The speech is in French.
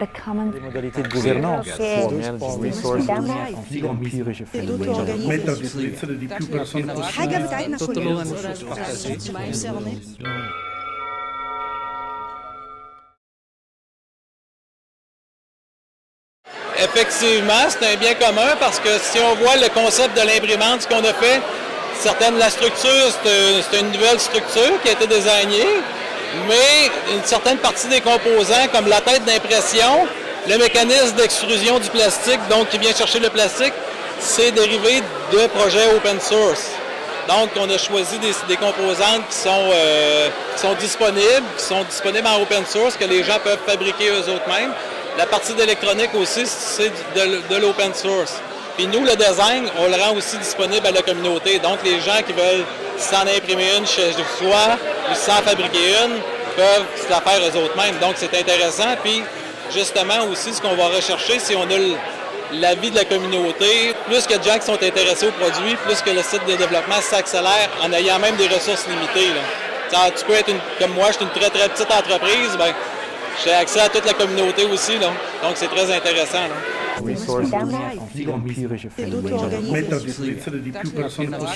Les modalités de gouvernance, Effectivement, c'est un bien commun parce que si on voit le concept de l'imprimante, ce qu'on a fait, certaines la structure, c'est une nouvelle structure qui a été désignée, mais une certaine partie des composants, comme la tête d'impression, le mécanisme d'extrusion du plastique, donc qui vient chercher le plastique, c'est dérivé de projets open source. Donc, on a choisi des, composantes qui sont, euh, qui sont disponibles, qui sont disponibles en open source, que les gens peuvent fabriquer eux-mêmes. La partie d'électronique aussi, c'est de, l'open source. Puis nous, le design, on le rend aussi disponible à la communauté. Donc, les gens qui veulent s'en imprimer une chez soi ou s'en fabriquer une peuvent se la faire eux-mêmes. Donc, c'est intéressant. Puis, justement, aussi, ce qu'on va rechercher, si on a l'avis de la communauté, plus que qui sont intéressés au produit, plus que le site de développement s'accélère en ayant même des ressources limitées. tu peux être, comme moi, je suis une très, très petite entreprise, ben, j'ai accès à toute la communauté aussi, là. donc c'est très intéressant. resources wie empirische Phänomene. Metadisziplin, die più personale.